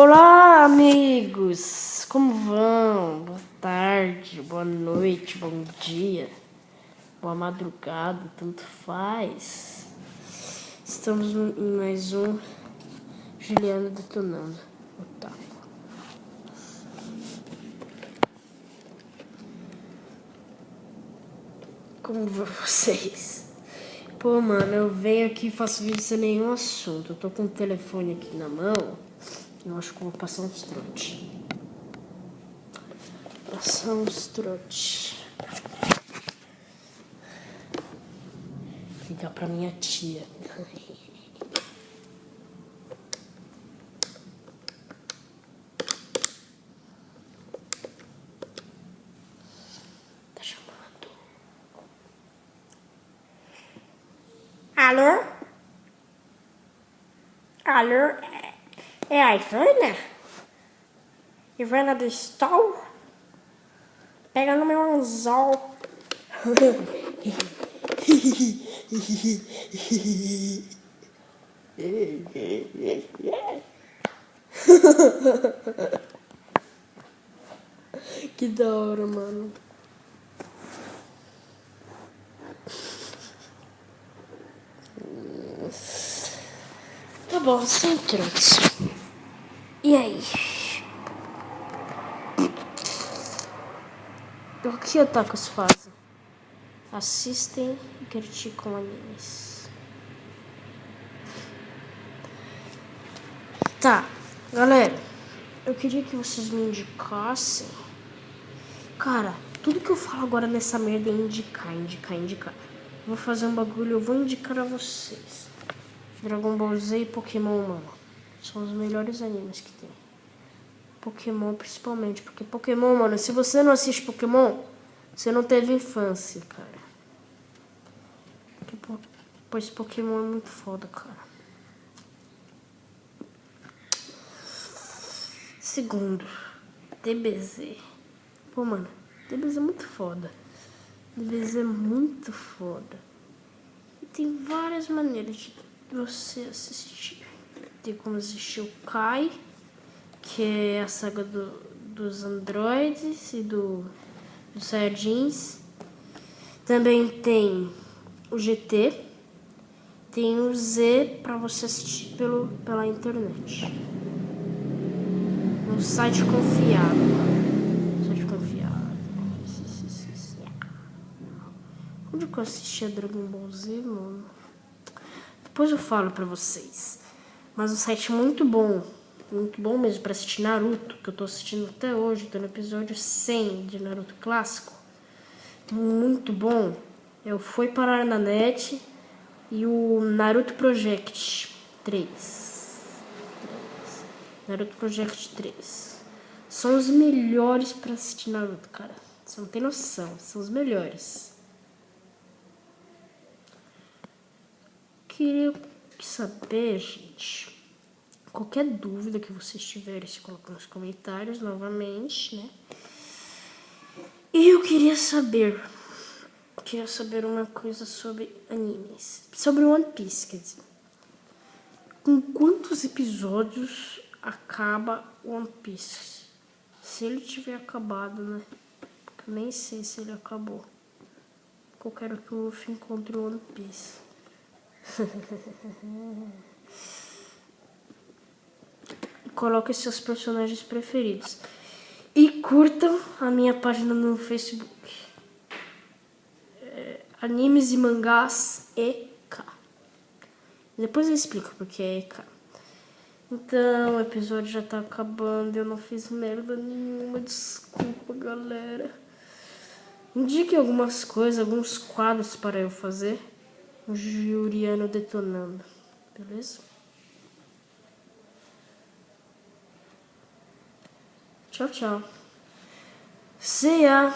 Olá, amigos! Como vão? Boa tarde, boa noite, bom dia, boa madrugada, tanto faz. Estamos em mais um Juliano Detonando Otaku. Como vão vocês? Pô, mano, eu venho aqui e faço vídeo sem nenhum assunto. Eu tô com o telefone aqui na mão. Eu acho que vou passar uns trote. Passar uns trote. Ligar pra minha tia. Tá chamando. Alô? Alô? É a Ivana? Ivana do Stol? Pega no meu anzol. que da hora, mano. Tá bom, sem trotes. E aí? O que otakus fazem? Assistem e criticam animes. Tá, galera, eu queria que vocês me indicassem. Cara, tudo que eu falo agora nessa merda é indicar, indicar, indicar. vou fazer um bagulho, eu vou indicar a vocês. Dragon Ball Z e Pokémon, mano. São os melhores animes que tem. Pokémon principalmente, porque Pokémon, mano, se você não assiste Pokémon, você não teve infância, cara. Porque, pois Pokémon é muito foda, cara. Segundo, DBZ. Pô, mano, DBZ é muito foda. DBZ é muito foda. E tem várias maneiras de você assistir tem como assistir o Kai, que é a saga do, dos androides e do, dos Saiyajins. Também tem o GT, tem o Z para você assistir pelo, pela internet. Um site confiável. Site confiável. Onde que eu assistia Dragon Ball Z, mano? Depois eu falo pra vocês. Mas um site muito bom, muito bom mesmo para assistir Naruto, que eu tô assistindo até hoje, tô no episódio 100 de Naruto clássico. Muito bom. Eu fui parar na net e o Naruto Project 3. Naruto Project 3. São os melhores para assistir Naruto, cara. Você não tem noção, são os melhores. Queria saber, gente, qualquer dúvida que vocês tiverem, se coloca nos comentários novamente, né? E eu queria saber, queria saber uma coisa sobre animes, sobre One Piece, quer dizer. Com quantos episódios acaba One Piece? Se ele tiver acabado, né? Porque eu nem sei se ele acabou. Eu quero que o Luffy encontre o One Piece. Coloque seus personagens preferidos. E curtam a minha página no Facebook. É, animes e mangás EK. Depois eu explico porque é EK. Então, o episódio já tá acabando. Eu não fiz merda nenhuma. Desculpa, galera. Indique algumas coisas, alguns quadros para eu fazer o Juliano detonando, beleza? Tchau, tchau. See ya!